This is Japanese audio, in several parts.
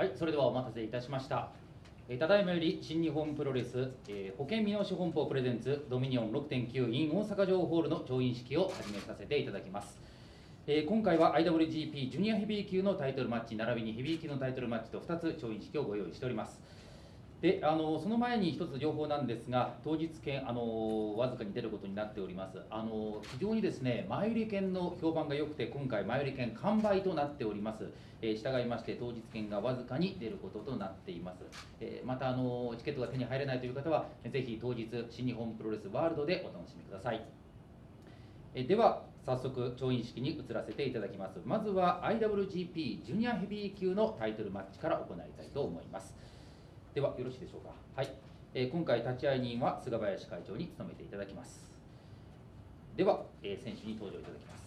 はい、それではお待たせいたしました。えただいまより新日本プロレス、えー保険見直し本舗プレゼンツドミニオン6.9 in 大阪城ホールの調印式を始めさせていただきます。えー今回は IWGP ジュニアヘビー級のタイトルマッチ並びにヘビー級のタイトルマッチと2つ調印式をご用意しております。であのその前に一つ情報なんですが、当日券あのわずかに出ることになっております。あの非常にですね前売り券の評判が良くて、今回前売り券完売となっております。えー従いまして当日券がわずかに出ることとなっています。えーまたあのチケットが手に入れないという方は、ぜひ当日新日本プロレスワールドでお楽しみください。えでは早速調印式に移らせていただきます。まずは IWGP ジュニアヘビー級のタイトルマッチから行いたいと思います。ではよろしいでしょうか。はい。えー今回立会人は菅林会長に務めていただきます。では、えー選手に登場いただきます。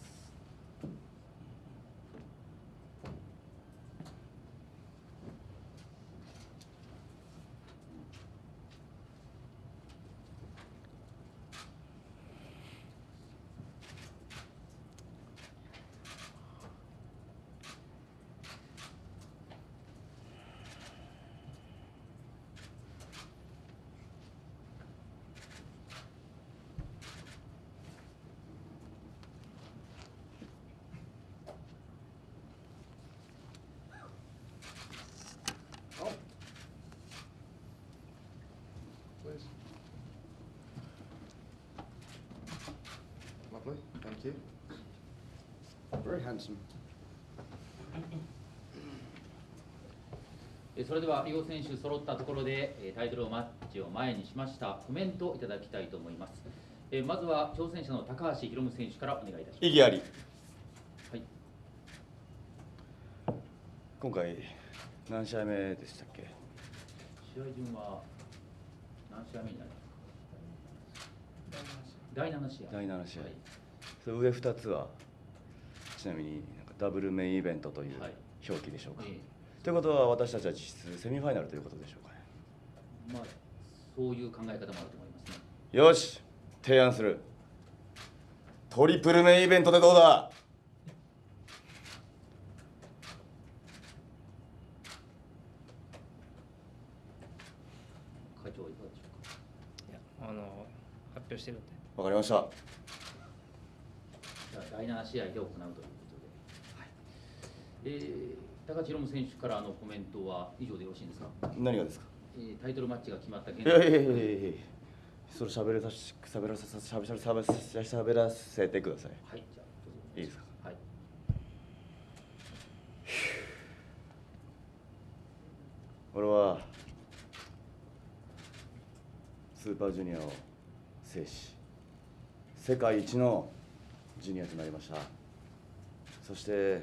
Thank you. Very handsome. えーそれでは両選手揃ったところで、えータイトルマッチを前にしましたコメントをいただきたいと思います。えーまずは挑戦者の高橋宏夢選手からお願いいたします。意義ありはい。今回何試合目でしたっけ？試合順は何試合目になりますか？第7試合。第7試合はいそれ上2つは？ちなみになんかダブルメインイベントというはい。表記でしょうか、えということは私たちは実質セミファイナルということでしょうかね？えまあそういう考え方もあると思いますね。よし提案する。トリプルメインイベントでどうだ？会長はいかがでしょうか？いやあの発表してるんで。わかりました第7試合で行うということで。はい。えー高橋宏夢選手からのコメントは以上でよろしいんですか？何がですか？えータイトルマッチが決まった現いやいやいやいやいやそれ喋らさし喋らさしゃべしゃべしゃべしゃべらせてくださいはい、じゃあどうぞ。いいですか？はい。俺はスーパージュニアを制し世界一のジュニアとなりました。そして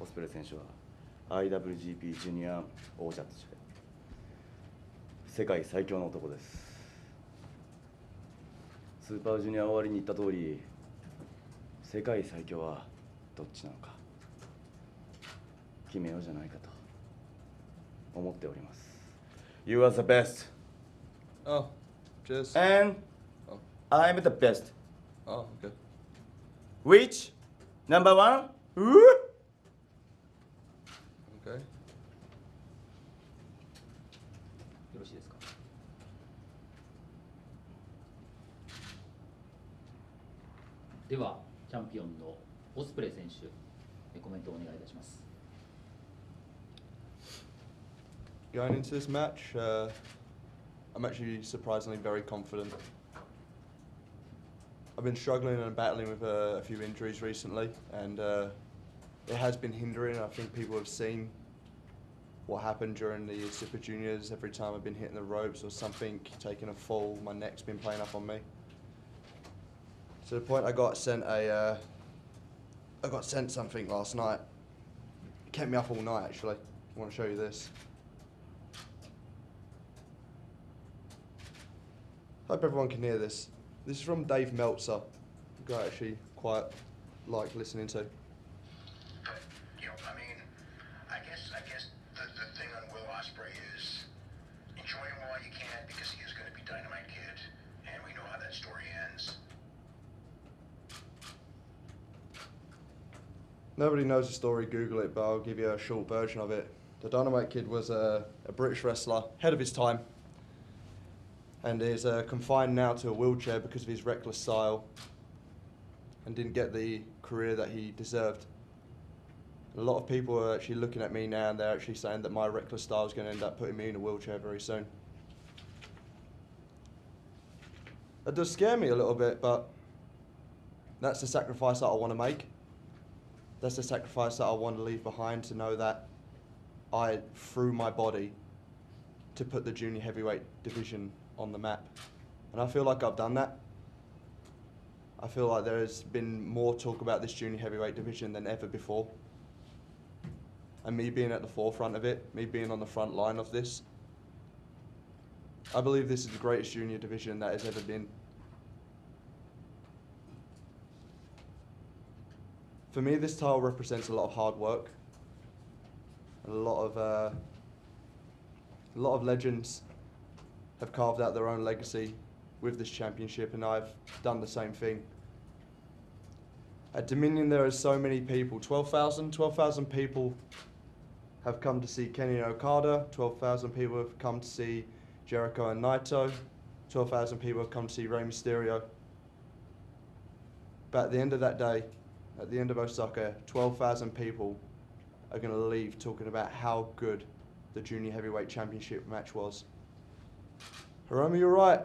オスプレイ選手は IWGP ジュニア王者として世界最強の男です。スーパージュニア終わりに言った通り世界最強はどっちなのか決めようじゃないかと思っております。You are the best. Oh, cheers. and Oh, I'm the best. Oh, okay. Which number one? Okay. よろしいですか。では、チャンピオンのオスプレイ選手、えコメントをお願いいたします。Going into this match, uh, I'm actually surprisingly very confident. I've been struggling and battling with uh, a few injuries recently, and uh, it has been hindering. I think people have seen what happened during the Super Juniors. Every time I've been hitting the ropes or something, taking a fall, my neck's been playing up on me. To the point I got sent a, uh, I got sent something last night. It kept me up all night actually. I want to show you this. Hope everyone can hear this. This is from Dave Meltzer, who I actually quite like listening to. But you know, I mean, I guess I guess the, the thing on Will Osprey is enjoy him while you can because he is going to be Dynamite Kid, and we know how that story ends. Nobody knows the story, Google it, but I'll give you a short version of it. The Dynamite Kid was a, a British wrestler, ahead of his time, and is uh, confined now to a wheelchair because of his reckless style and didn't get the career that he deserved. A lot of people are actually looking at me now and they're actually saying that my reckless style is going to end up putting me in a wheelchair very soon. It does scare me a little bit, but that's the sacrifice that I want to make. That's the sacrifice that I want to leave behind to know that I threw my body to put the junior heavyweight division on the map. And I feel like I've done that. I feel like there has been more talk about this junior heavyweight division than ever before. And me being at the forefront of it, me being on the front line of this, I believe this is the greatest junior division that has ever been. For me, this title represents a lot of hard work, a lot of uh, a lot of legends have carved out their own legacy with this championship, and I've done the same thing. At Dominion, there are so many people 12,000 12,000 people have come to see Kenny Okada, 12,000 people have come to see Jericho and Naito, 12,000 people have come to see Rey Mysterio. But at the end of that day, at the end of Osaka, 12,000 people are going to leave talking about how good the Junior Heavyweight Championship match was. Hiromu, you're right.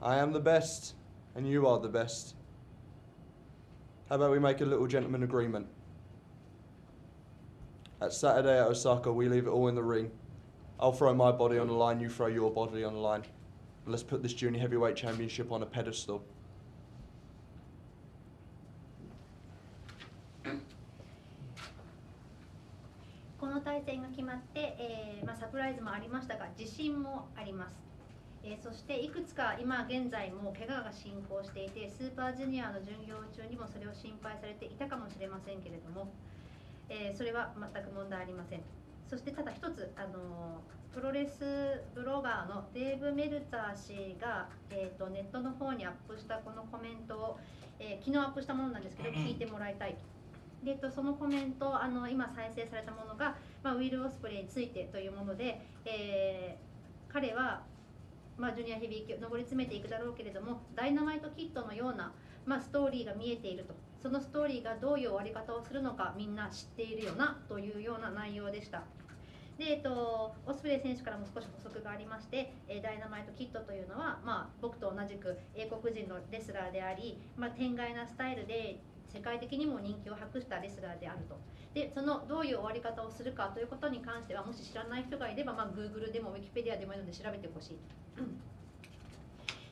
I am the best, and you are the best. How about we make a little gentleman agreement? At Saturday at Osaka, we leave it all in the ring. I'll throw my body on the line, you throw your body on the line. And let's put this Junior Heavyweight Championship on a pedestal. えーそしていくつか今現在も怪我が進行していてスーパージュニアの巡業中にもそれを心配されていたかもしれませんけれども、えーそれは全く問題ありません。そしてただ一つ、あのープロレスブロガーのデーブ・メルツァー氏が、えー、とネットの方にアップしたこのコメントを、えー昨日アップしたものなんですけど聞いてもらいたいと。でとそのコメントあの今再生されたものが、まあ、ウィル・オスプレイについてというもので、えー彼は、まあ、ジュニアヘビー級上り詰めていくだろうけれどもダイナマイトキットのような、まあ、ストーリーが見えているとそのストーリーがどういう終わり方をするのかみんな知っているよなというような内容でした。でえっと、オスプレイ選手からも少し補足がありまして、えダイナマイトキットというのは、まあ、僕と同じく英国人のレスラーであり、まあ、天外なスタイルで世界的にも人気を博したレスラーであるとでそのどういう終わり方をするかということに関してはもし知らない人がいれば、まあ、Google でも Wikipedia でもいいので調べてほしい。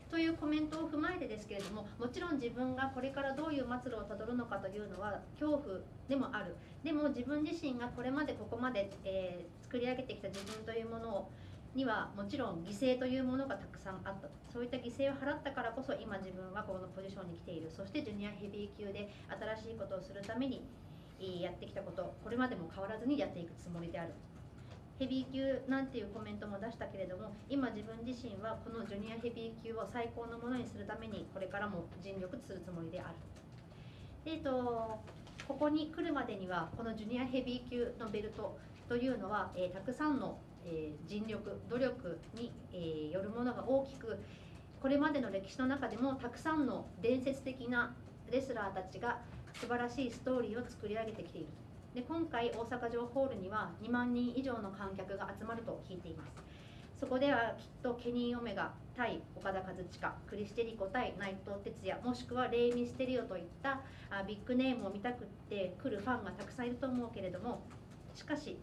というコメントを踏まえてですけれどももちろん自分がこれからどういう末路をたどるのかというのは恐怖でもあるでも自分自身がこれまでここまで、えー作り上げてきた自分というものをにはもちろん犠牲というものがたくさんあったそういった犠牲を払ったからこそ今自分はこのポジションに来ているそしてジュニアヘビー級で新しいことをするためにやってきたことこれまでも変わらずにやっていくつもりである。ヘビー級なんていうコメントも出したけれども今自分自身はこのジュニアヘビー級を最高のものにするためにこれからも尽力するつもりである。でえっとここに来るまでにはこのジュニアヘビー級のベルトというのは、えーたくさんの、えー尽力努力に、えーよるものが大きくこれまでの歴史の中でもたくさんの伝説的なレスラーたちが素晴らしいストーリーを作り上げてきている。で今回大阪城ホールには2万人以上の観客が集まると聞いています。そこではきっとケニー・オメガ対岡田和親クリステリコ対内藤哲也もしくはレイ・ミステリオといったあビッグネームを見たくって来るファンがたくさんいると思うけれどもしかし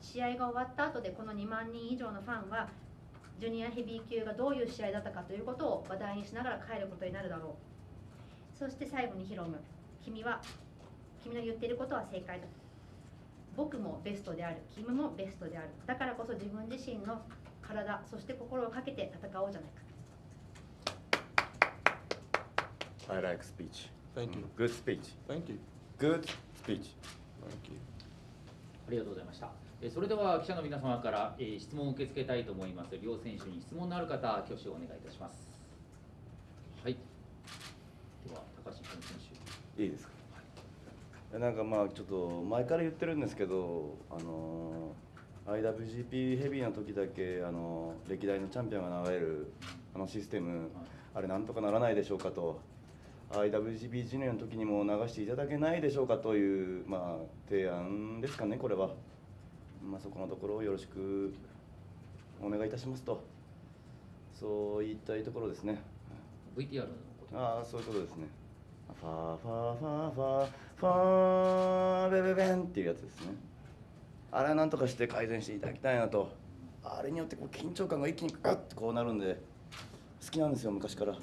試合が終わった後でこの2万人以上のファンはジュニアヘビー級がどういう試合だったかということを話題にしながら帰ることになるだろう。そして最後にヒロム。君は君の言っていることは正解だ僕もベストである君もベストであるだからこそ自分自身の体そして心をかけて戦おうじゃないか I like speech. Thank you. Good speech. Thank you. Good speech. Thank you. ありがとうございました。えーそれでは記者の皆様から、えー質問を受け付けたいと思います。両選手に質問のある方、挙手をお願いいたします。はい。では、高橋選手。いいですか？なんかまあちょっと前から言ってるんですけどあのー IWGP ヘビーの時だけあの歴代のチャンピオンが流れるあのシステム、あれなんとかならないでしょうかと。IWGP ジュニアの時にも流していただけないでしょうかという、まあ、提案ですかねこれは、まあ、そこのところをよろしくお願いいたしますと。そう言いたいところですね。VTR のことああそういうことですねファーファーファーファーファーベベベンっていうやつですねあれはなんとかして改善していただきたいなとあれによってこう緊張感が一気にガッてこうなるんで好きなんですよ昔から、うん、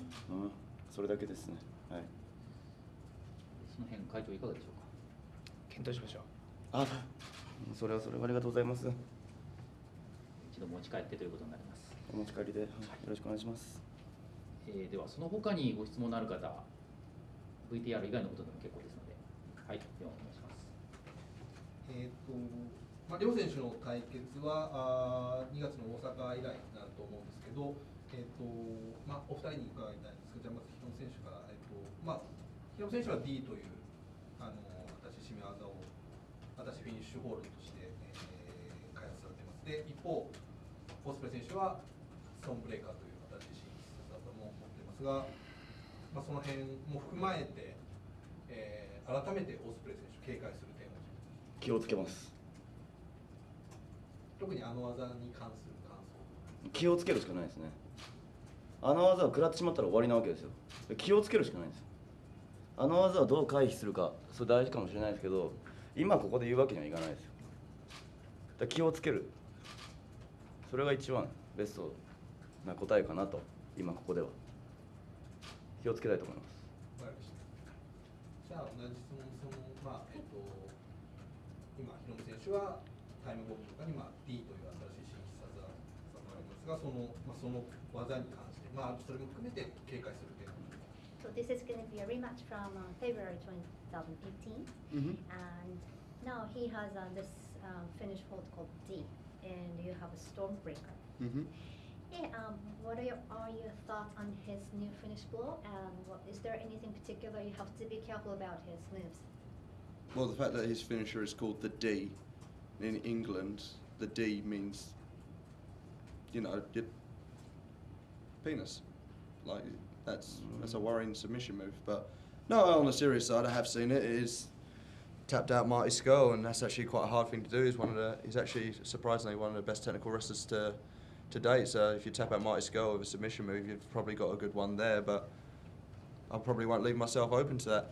それだけですねはいその辺会長いかがでしょうか検討しましょうあそれはそれはありがとうございます一度持ち帰ってということになります、お持ち帰りではいよろしくお願いしますえーではその他にご質問のある方 VTR 以外のことでも結構ですのではいではお願いしますえーとまあ、両選手の対決はあ2月の大阪以来になると思うんですけど、えーとまあ、お二人に伺いたいんですけど、じゃあまずヒロム選手から、えーとまあ、ヒロム選手は D というあの私、締め技を私、フィニッシュホールとして、えー開発されています。で一方、オスプレ選手はストーンブレーカーという私自身必殺技も持っていますが、まあ、その辺も含まれて、えー改めてオスプレイ選手、警戒する点を気をつけます。特にあの技に関する感想。気をつけるしかないですね。あの技を食らってしまったら終わりなわけですよ。気をつけるしかないんです。よあの技をどう回避するかそれ大事かもしれないですけど今ここで言うわけにはいかないですよ。だ気をつける。それが一番ベストな答えかなと今ここでは気をつけたいと思いますわかりましたじゃあ同じ質問そのまあえっと今ヒロム選手はタイムボムとかにまあ D という新しい新必殺技がありますがそのまあその技に関してまあそれも含めて警戒する点 So this is going to be a rematch from uh, February 2018, Mm-hmm. and now he has uh, this um, finish hold called D, and you have a Stormbreaker. Mm-hmm. Yeah, um, what are your, are your thoughts on his new finish blow, and what, is there anything particular you have to be careful about his moves? Well, the fact that his finisher is called the D in England, the D means, you know, your penis. Like that's that's a worrying submission move. But no, on the serious side, I have seen it. It is tapped out Marty Skull, and that's actually quite a hard thing to do. He's one of the he's actually surprisingly one of the best technical wrestlers to to date. So if you tap out Marty Skull with a submission move, you've probably got a good one there. But I probably won't leave myself open to that.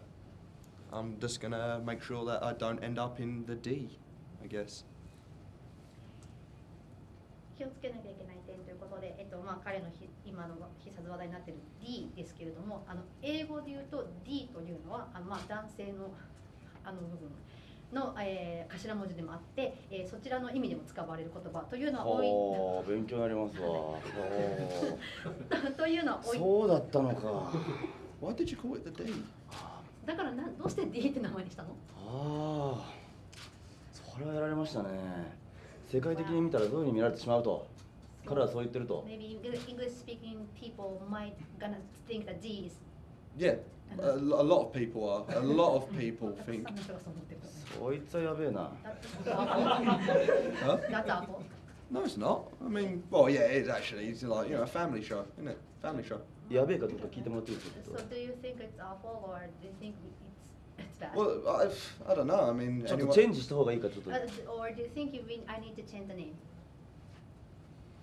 I'm just gonna make sure that I don't end up in the D, I guess. 気をつけなきゃいけない点ということで、えっとまあ、彼のひ今の必殺技になっている D ですけれどもあの英語で言うと D というのはあの、まあ、男性のあの部分 の、えー頭文字でもあって、えーそちらの意味でも使われる言葉というのは多い。勉強になりますわ。というのは多い。そうだったのか。Why did you call it the D? だからなどうして D って名前にしたの？ああ。それはやられましたね。世界的に見たらどういうふうに見られてしまうと。彼はそう言ってると。Maybe English speaking people might gonna think that D is Yeah, a, lo- a lot of people are. A lot of people think. さんの人がそう思ってると思うそいつはやべえな That's awful. Huh? That's awful. No, it's not. I mean, well, yeah, it is actually. It's like you know a family show, isn't it? Family show. やべえかどうか聞いてもらっていいですか So do you think it's awful or do you think it's it's bad? Well, I, I don't know. I mean, ちょっと anyone- チェンジした方がいいかちょっと Uh, or do you think you mean I need to change the name?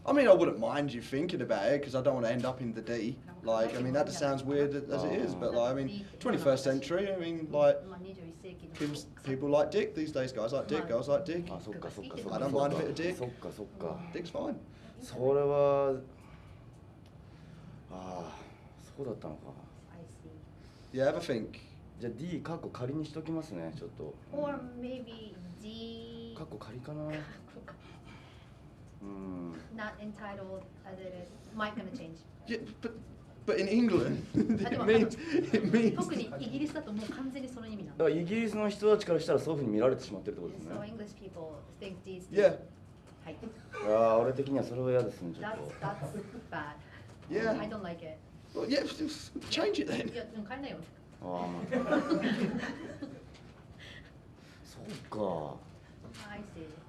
I mean, I wouldn't mind you thinking about it because I don't want to end up in the D. Like, I mean, that just sounds weird as it is, but like, I mean, 21st century. I mean, like, まあ21世紀の people, people like dick these days. Guys like dick. Girls like dick. あそっかそっかそっか I don't mind a bit of dick. そっかそっか Dick's fine. それはああそうだったのか I see. Yeah, have a think. じゃあ D カッコ仮にしときますねちょっと Or maybe D カッコ仮かな うん not entitled as it is. Might gonna change. Yeah, but but in England, it means it means. 特にイギリスだともう完全にその意味なの。だからイギリスの人たちからしたらそういうふうに見られてしまってるってことです So ね English people think these Yeah, はい。ああ俺的にはそれは嫌ですねちょっ That's と that's bad. Yeah. I don't like it. well, yeah. Change it then. いや、でも変えないよ。ああそうか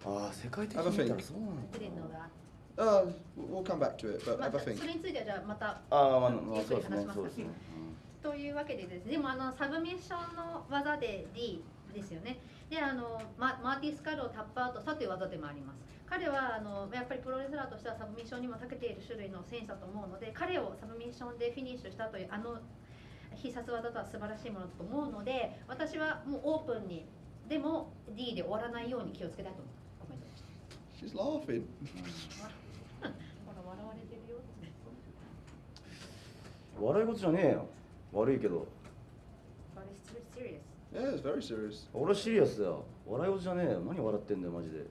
あああ世界的に見たらそうな Uh, we'll come back to it, but まあ have a think. それについてはじゃあまたああまあ、そうですね話しますかそうですね、というわけでですねでもあのサブミッションの技で D ですよね。であのマ、マーティ・スカルをタップアウトしたという技でもあります。彼はあのやっぱりプロレスラーとしてはサブミッションにも長けている種類の選手だと思うので彼をサブミッションでフィニッシュしたというあの必殺技とは素晴らしいものだと思うので私はもうオープンにでも D で終わらないように気をつけたいとコメントでした She's laughing. ほら笑われてるよ笑い事じゃねえよ。悪いけど。But it's very serious. Yeah, it's very serious. 俺はシリアスだよ。笑い事じゃねえよ。何笑ってんだよマジで。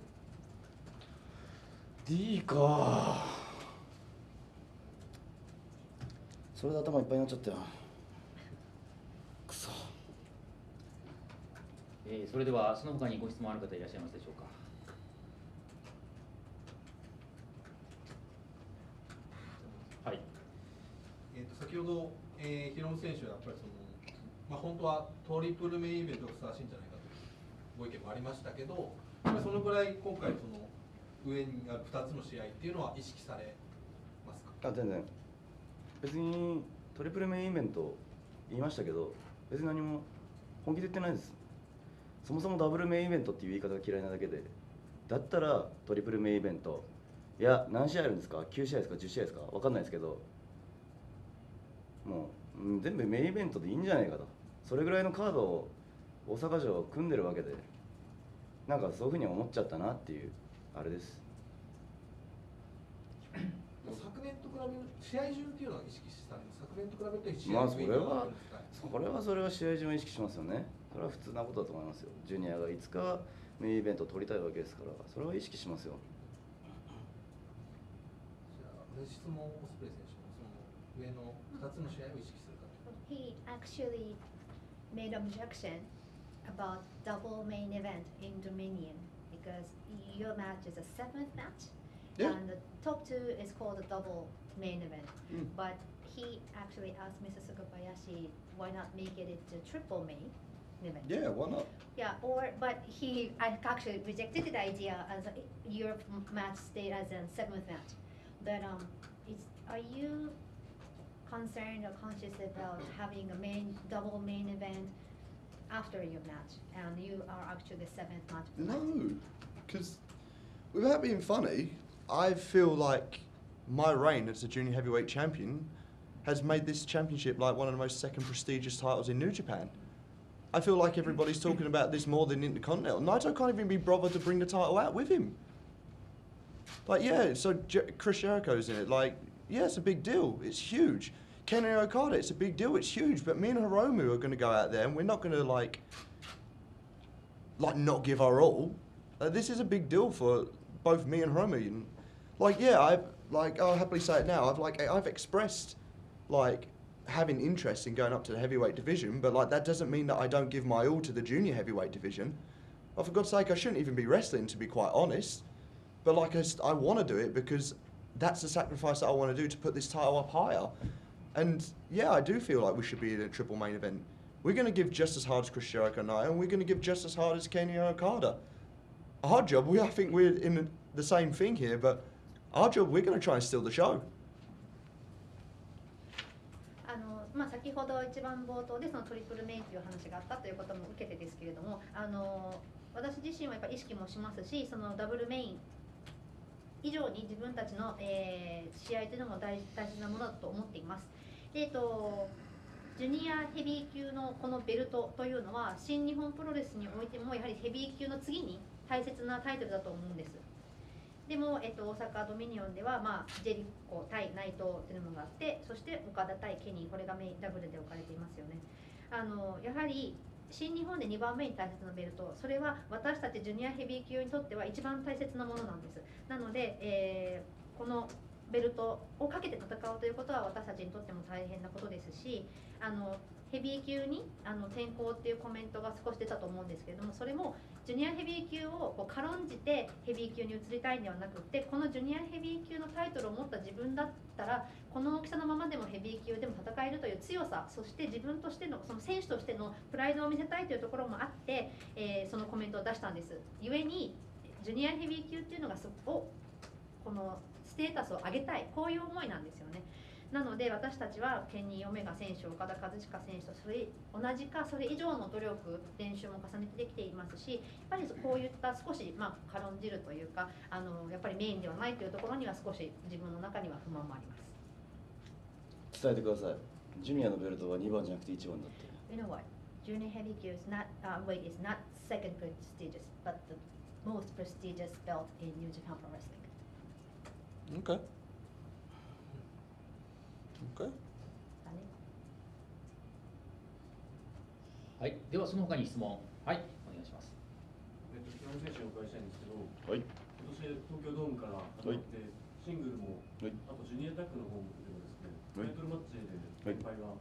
D か。それで頭いっぱいになっちゃったよくそえーそれではその他にご質問ある方いらっしゃいますでしょうか？はい。えー、と先ほど、えー、ヒロム選手はやっぱりその、まあ、本当はトリプルメインイベントがふさわしいんじゃないかというご意見もありましたけど、やっぱりそのぐらい今回その上にある2つの試合っていうのは意識されますか？あ全然。別にトリプルメインイベント言いましたけど別に何も本気で言ってないですそもそもダブルメインイベントっていう言い方が嫌いなだけでだったらトリプルメインイベント。いや何試合あるんですか？9試合ですか？10試合ですか？分かんないですけどもううん全部メインイベントでいいんじゃないかと。それぐらいのカードを大阪城組んでるわけでなんかそういうふうに思っちゃったなっていうあれです。昨年と比べる試合順っていうのは意識されます昨年と比べて試まあそれはあるんですかそれはそれは試合順を意識しますよねそれは普通なことだと思いますよジュニアがいつかメインイベントを取りたいわけですからそれは意識しますよじゃあ同じ質問オスプレイ選手もその上の2つの試合を意識するかと He actually made objection about double main event in Dominion because your match is a seventh match Yeah. and the top two is called a double main event. Mm. But he actually asked Mr. Sugabayashi why not make it into triple main event. Yeah, why not? Yeah, or but he I actually rejected the idea as a, your match stayed as a seventh match. But um, is are you concerned or conscious about having a main double main event after your match, and you are actually the seventh match? No, because without being funny, I feel like my reign as a junior heavyweight champion has made this championship like one of the most second prestigious titles in New Japan. I feel like everybody's talking about this more than Intercontinental. Naito can't even be bothered to bring the title out with him. Like, yeah, so Jer- Chris Jericho's in it. Like, yeah, it's a big deal. It's huge. Kenny Okada, it's a big deal. It's huge. But me and Hiromu are going to go out there, and we're not going to like, like, not give our all. Uh, this is a big deal for both me and Hiromu. Like, yeah, I've like I'll happily say it now. I've like I've expressed like having interest in going up to the heavyweight division, but like that doesn't mean that I don't give my all to the junior heavyweight division. Oh, for God's sake, I shouldn't even be wrestling, to be quite honest. But like I, I want to do it because that's the sacrifice that I want to do to put this title up higher. And yeah, I do feel like we should be in a triple main event. We're going to give just as hard as Chris Jericho and I, and we're going to give just as hard as Kenny Okada. Our job, we I think we're in the same thing here, but our job, we're going to try and steal the show. まあ、先ほど一番冒頭でそのトリプルメインという話があったということも受けてですけれどもあの私自身はやっぱ意識もしますしそのダブルメイン以上に自分たちの、えー試合というのも大大切なものだと思っています。でえっとジュニアヘビー級のこのベルトというのは新日本プロレスにおいてもやはりヘビー級の次に大切なタイトルだと思うんです。でも、えっと、大阪ドミニオンでは、まあ、ジェリコ対内藤というのがあってそして岡田対ケニーこれがメインダブルで置かれていますよね。あのやはり新日本で2番目に大切なベルトそれは私たちジュニアヘビー級にとっては一番大切なものなんです。なので、えーこのベルトをかけて戦うということは私たちにとっても大変なことですしあのヘビー級にあの転向っていうコメントが少し出たと思うんですけれどもそれもジュニアヘビー級をこう軽んじてヘビー級に移りたいんではなくてこのジュニアヘビー級のタイトルを持った自分だったらこの大きさのままでもヘビー級でも戦えるという強さそして自分としてのその選手としてのプライドを見せたいというところもあって、えーそのコメントを出したんです。故にジュニアヘビー級っていうのがそをこのステータスを上げたいこういう思いなんですよねなので私たちはケニー・オメガ選手岡田和親選手とそれ同じかそれ以上の努力練習も重ねてできていますしやっぱりこういった少し、まあ、軽んじるというかあのやっぱりメインではないというところには少し自分の中には不満もあります。伝えてくださいジュニアのベルトは2番じゃなくて1番だって You know what? Junior heavy gear is not uh, weight is not second prestigious, but the most prestigious belt in New Japan Pro Wrestling. Okay. ね。はい、ではその他に質問、はい、お願いします。えっと、平野選手にお伺いしたいんですけど、はい。今年東京ドームから始まって、シングルも、はい。あとジュニアタックの方でもですね、はい。タイトルマッチではい連敗が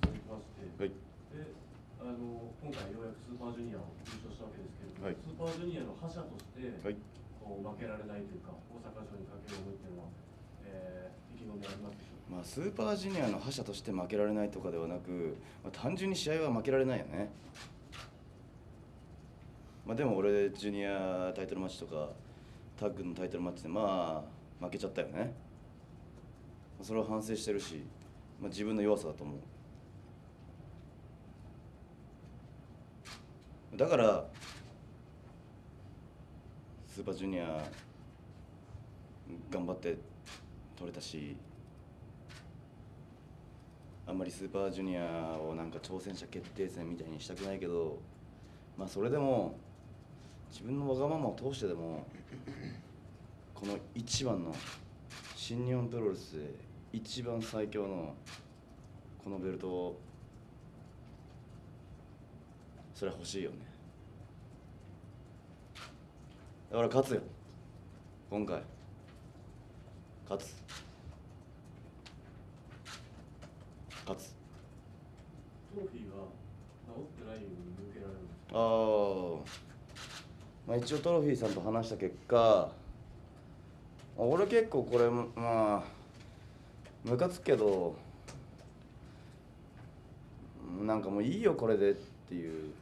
続きまして、はい。であの今回ようやくスーパージュニアを優勝したわけですけれども、はい。スーパージュニアの覇者として、はい。こう負けられないというか、大阪城にかける思いっていうのは、えー、意気込みあります。まあ、スーパージュニアの覇者として負けられないとかではなく、まあ、単純に試合は負けられないよね、まあ、でも俺ジュニアタイトルマッチとかタッグのタイトルマッチでまあ負けちゃったよね。それは反省してるし、まあ、自分の弱さだと思う。だからスーパージュニア頑張って取れたしあんまりスーパージュニアをなんか挑戦者決定戦みたいにしたくないけどまあそれでも自分のわがままを通してでもこの一番の新日本プロレスで一番最強のこのベルトをそれは欲しいよね。だから勝つよ。今回。勝つ。勝つ。トロフィーが治ってないように見受けられるああ、まあ、一応トロフィーさんと話した結果俺結構これまあムカつくけどなんかもういいよこれでっていう。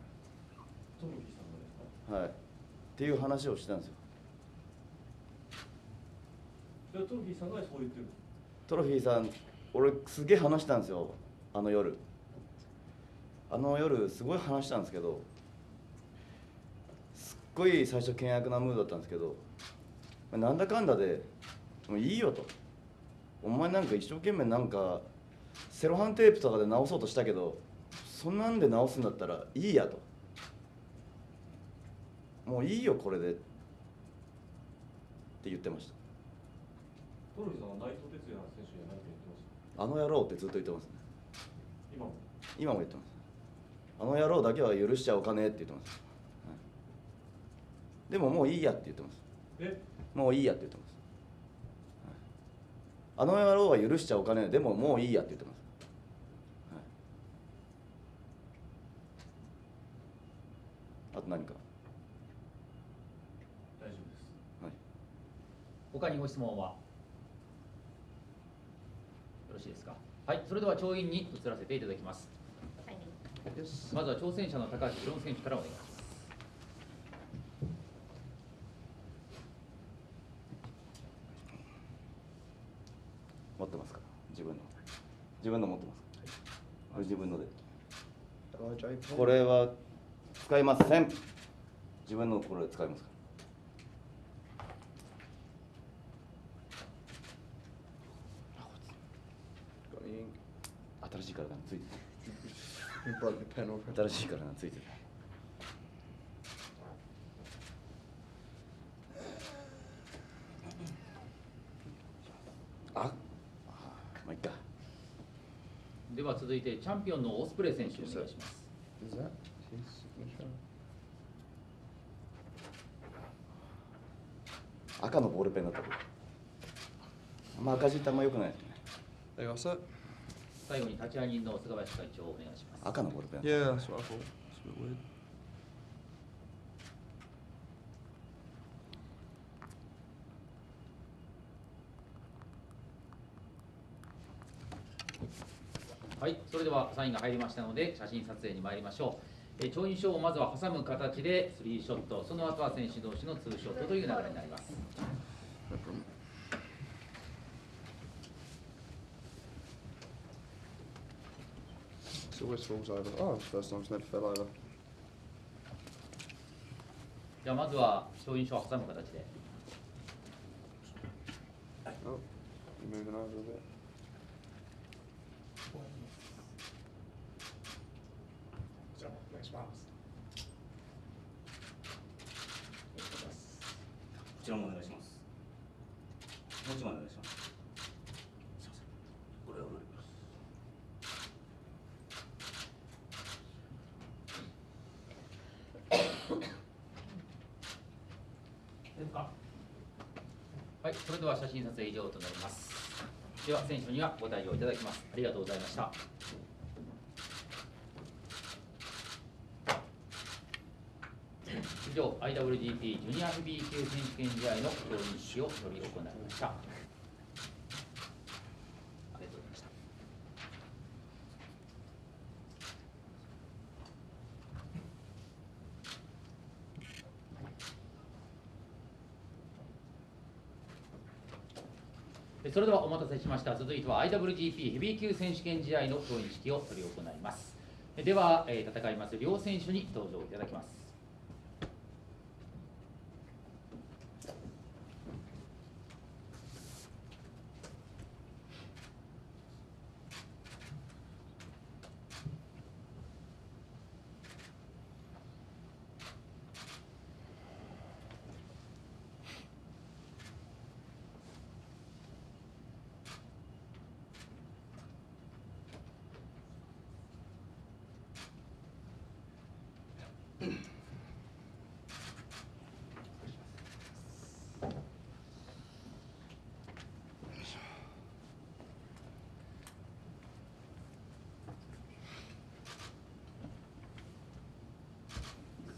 トロフィーさんがですか？はい。っていう話をしてたんですよ。トロフィーさんがそう言ってるトロフィーさん俺すげえ話したんですよ。あの夜。あの夜すごい話したんですけどすっごい最初険悪なムードだったんですけどなんだかんだでもういいよと。お前なんか一生懸命なんかセロハンテープとかで直そうとしたけどそんなんで直すんだったらいいやと。もういいよこれで。って言ってました。トロフさんは内藤哲也選手には何か言ってました。あの野郎ってずっと言ってますね。今も？今も言ってます。あの野郎だけは許しちゃおかねえって言ってます、はい。でももういいやって言ってます。え？もういいやって言ってます、はい。あの野郎は許しちゃおかねえ。でももういいやって言ってます、はい、あと何か？大丈夫です。はい。他にご質問は？しいですか？はいそれでは調印に移らせていただきます。はい.まずは挑戦者の高橋宏選手からお願いします。持ってますか？自分の。自分の持ってます自分ので。これは使いません。自分のこれ使いますか？新しい体がついて.た新しい体がついてるああまあいっかでは続いてチャンピオンのオスプレイ選手お願いします Is that his signature? 赤のボールペンだったあんま赤字ってあんま良くないですね?最後に立ち会い人の菅林会長お願いします赤のボールペン Yeah, that's what I thought. It's a bit weird. はい、それではサインが入りましたので写真撮影に参りましょう。えー調印章をまずは挟む形でスリーショットその後は選手同士のツーショットという流れになります It always falls over. Oh, it's the first time it's never fell over. ではまずは調印章を挟む形で Oh, you're moving over a bit. Next こちらもお願いしますもう一枚お願いしますすいませんこれをお願いしますはいそれでは写真撮影以上となります。では選手にはご対応いただきます。ありがとうございました。以上 IWGP ジュニアヘビー級選手権試合の競技式を執り行いましたありがとうございましたえそれではお待たせしました。続いては IWGP ヘビー級選手権試合の競技式を執り行います。えでは、え戦います両選手に登場いただきます。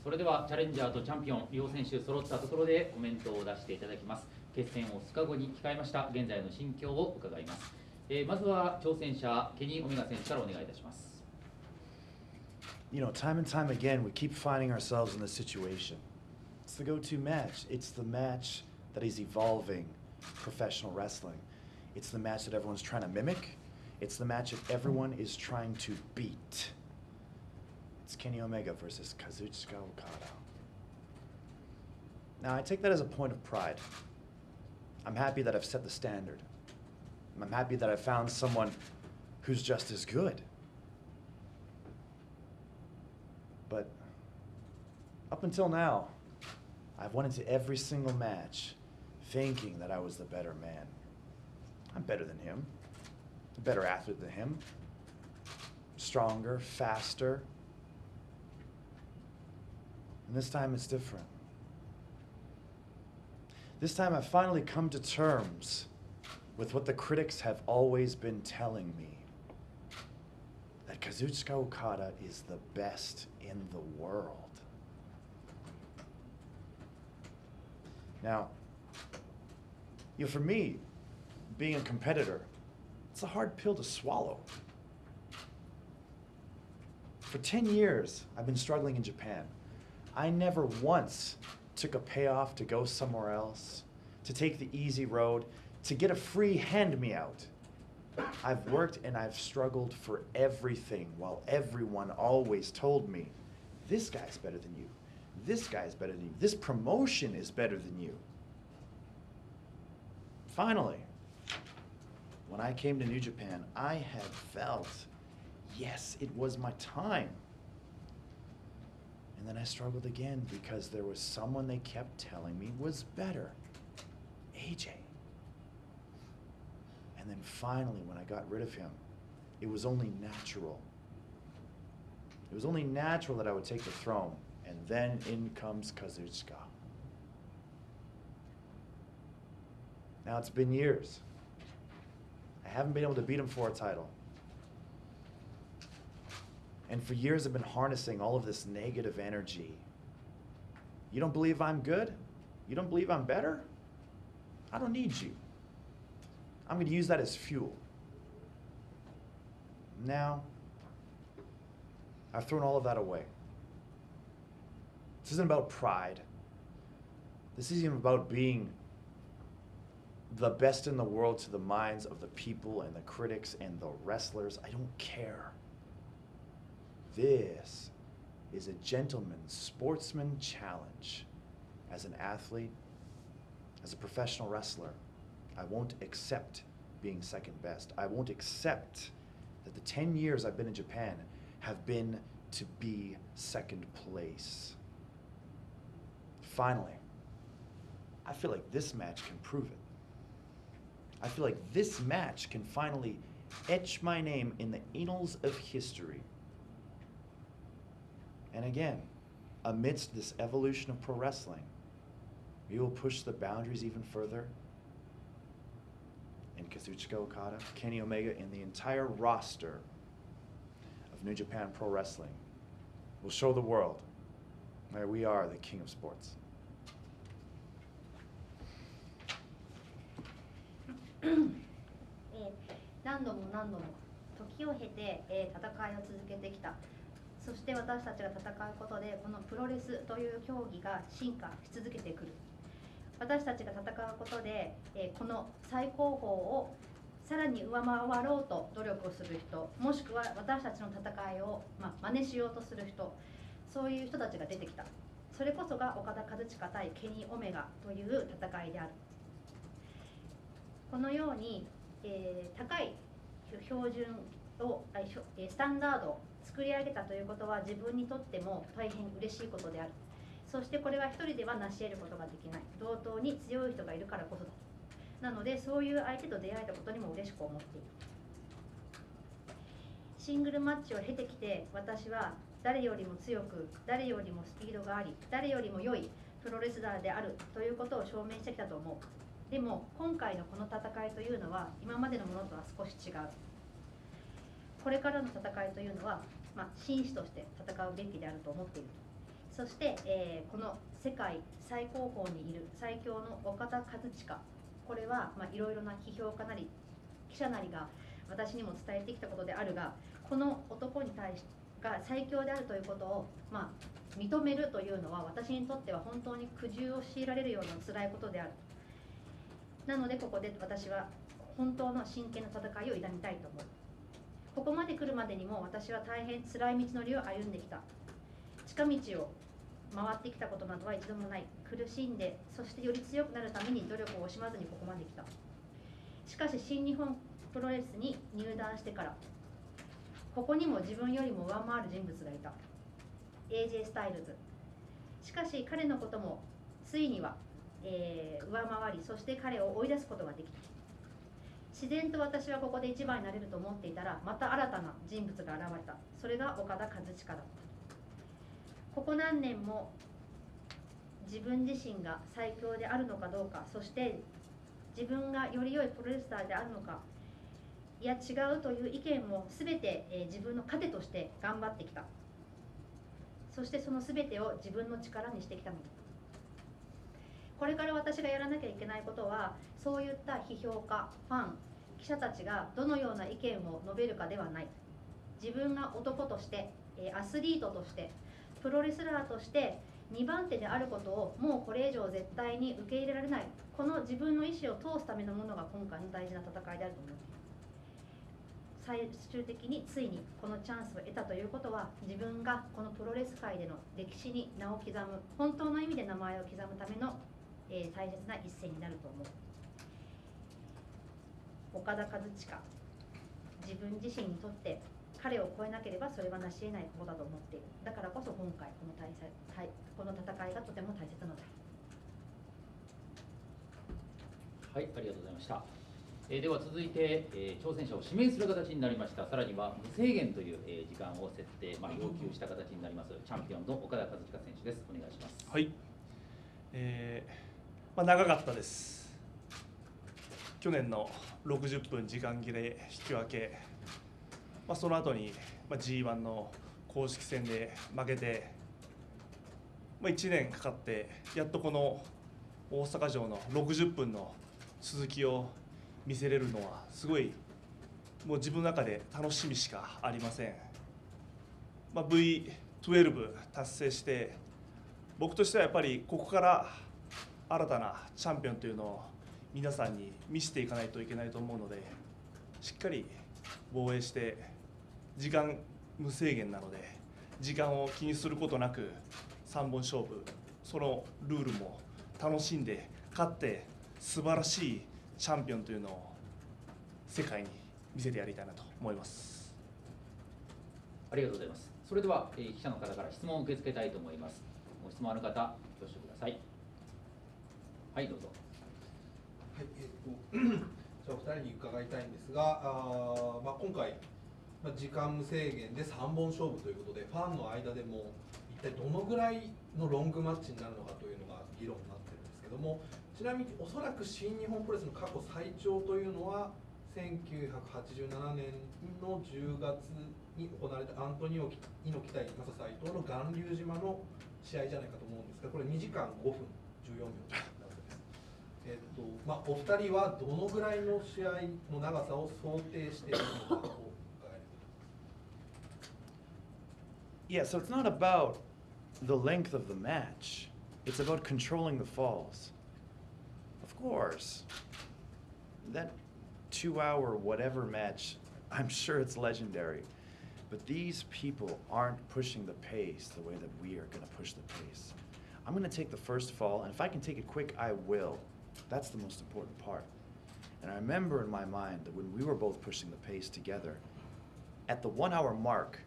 それではチャレンジャーとチャンピオン両選手揃ったところでコメントを出していただきます決戦を2日後に控えました現在の心境を伺います、えーまずは挑戦者ケニー・オメガ選手からお願いいたします You know, time and time again, we keep finding ourselves in this situation. It's the go to match. It's the match that is evolving professional wrestling. It's the match that everyone's trying to mimic. It's the match that everyone is trying to beat. It's Kenny Omega versus Kazuchika Okada. Now, I take that as a point of pride. I'm happy that I've set the standard. I'm happy that I've found someone who's just as good. But up until now, I've went into every single match thinking that I was the better man. I'm better than him, a better athlete than him, stronger, faster. And this time it's different. This time I've finally come to terms with what the critics have always been telling me that Kazuchika Okada is the best in the world. Now, you know, for me, being a competitor, it's a hard pill to swallow. For 10 years, I've been struggling in Japan. I never once took a payoff to go somewhere else, to take the easy road, to get a free hand me out. I've worked and I've struggled for everything while everyone always told me, this guy's better than you. This guy's better than you. This promotion is better than you. Finally, when I came to New Japan, I had felt, yes, it was my time. And then I struggled again because there was someone they kept telling me was better AJ. And then finally, when I got rid of him, it was only natural. It was only natural that I would take the throne. And then in comes Kazuchika. Now it's been years. I haven't been able to beat him for a title. And for years, I've been harnessing all of this negative energy. You don't believe I'm good? You don't believe I'm better? I don't need you. I'm going to use that as fuel. Now, I've thrown all of that away. This isn't about pride. This isn't about being the best in the world to the minds of the people and the critics and the wrestlers. I don't care. This is a gentleman's sportsman challenge. As an athlete, as a professional wrestler, I won't accept being second best. I won't accept that the 10 years I've been in Japan have been to be second place. Finally, I feel like this match can prove it. I feel like this match can finally etch my name in the annals of history. And again, amidst this evolution of pro wrestling, we will push the boundaries even further. And Kazuchika Okada, Kenny Omega, and the entire roster of New Japan Pro Wrestling will show the world that we are the king of sports. そして私たちが戦うことでこのプロレスという競技が進化し続けてくる。私たちが戦うことで、えこの最高峰をさらに上回ろうと努力をする人もしくは私たちの戦いを、まあ、真似しようとする人そういう人たちが出てきた。それこそが岡田和親対ケニー・オメガという戦いである。このように、えー高い標準をスタンダード作り上げたということは自分にとっても大変嬉しいことである。そしてこれは一人では成し得ることができない。同等に強い人がいるからこそだ。なのでそういう相手と出会えたことにも嬉しく思っている。シングルマッチを経てきて私は誰よりも強く誰よりもスピードがあり誰よりも良いプロレスラーであるということを証明してきたと思う。でも今回のこの戦いというのは今までのものとは少し違う。これからの戦いというのは、まあ、紳士として戦うべきであると思っている。そして、えーこの世界最高峰にいる最強の岡田和親。これはいろいろな批評家なり記者なりが私にも伝えてきたことであるがこの男に対してが最強であるということを、まあ、認めるというのは私にとっては本当に苦渋を強いられるような辛いことである。なのでここで私は本当の真剣な戦いを挑みたいと思う。ここまで来るまでにも私は大変辛い道のりを歩んできた。近道を回ってきたことなどは一度もない。苦しんでそしてより強くなるために努力を惜しまずにここまで来た。しかし新日本プロレスに入団してからここにも自分よりも上回る人物がいた。AJ スタイルズ。しかし彼のこともついには、えー上回りそして彼を追い出すことができた。自然と私はここで一番になれると思っていたらまた新たな人物が現れた。それが岡田和親だった。ここ何年も自分自身が最強であるのかどうかそして自分がより良いプロレスラーであるのかいや違うという意見も全て、え自分の糧として頑張ってきた。そしてその全てを自分の力にしてきたのだ。これから私がやらなきゃいけないことはそういった批評家ファン記者たちがどのような意見を述べるかではない。自分が男としてアスリートとしてプロレスラーとして2番手であることをもうこれ以上絶対に受け入れられない。この自分の意思を通すためのものが今回の大事な戦いであると思っている最終的についにこのチャンスを得たということは自分がこのプロレス界での歴史に名を刻む本当の意味で名前を刻むための、えー大切な一戦になると思う。岡田和親自分自身にとって彼を超えなければそれは成し得ないことだと思っているだからこそ今回この大戦はいこの戦いがとても大切なのだはい、ありがとうございました。えーでは続いて、えー挑戦者を指名する形になりました。さらには無制限という、えー時間を設定、まあ、要求した形になります。チャンピオンの岡田和親選手です。お願いします。はい、えーまあ、長かったです去年の60分時間切れ引き分け、まあ、その後に、g 1の公式戦で負けて、まあ、1年かかってやっとこの大阪城の60分の続きを見せれるのはすごいもう自分の中で楽しみしかありません、まあ、V12 達成して僕としてはやっぱりここから新たなチャンピオンというのを皆さんに見せていかないといけないと思うのでしっかり防衛して時間無制限なので時間を気にすることなく3本勝負そのルールも楽しんで勝って素晴らしいチャンピオンというのを世界に見せてやりたいなと思います。ありがとうございます。それでは、えー記者の方から質問を受け付けたいと思います。ご質問ある方、挙手ください。はい、どうぞ。はい、えっ、と、じゃあ、お二人に伺いたいんですが、あまあ、今回。まあ、時間無制限で3本勝負ということで、ファンの間でも。一体どのぐらいのロングマッチになるのかというのが議論になってるんですけども。ちなみに、おそらく新日本プロレスの過去最長というのは。1987年の10月に行われたアントニオ猪木対マサ斎藤の巌流島の試合じゃないかと思うんですが、これ2時間5分14秒です。えっとまあ、お二人はどのぐらいの試合の長さを想定しているのかを伺えれ Yeah, so it's not about the length of the match, it's about controlling the falls. Of course, that two hour whatever match, I'm sure it's legendary. But these people aren't pushing the pace the way that we are going to push the pace. I'm going to take the first fall, and if I can take it quick, I will. That's the most important part. And I remember in my mind that when we were both pushing the pace together, at the one hour mark,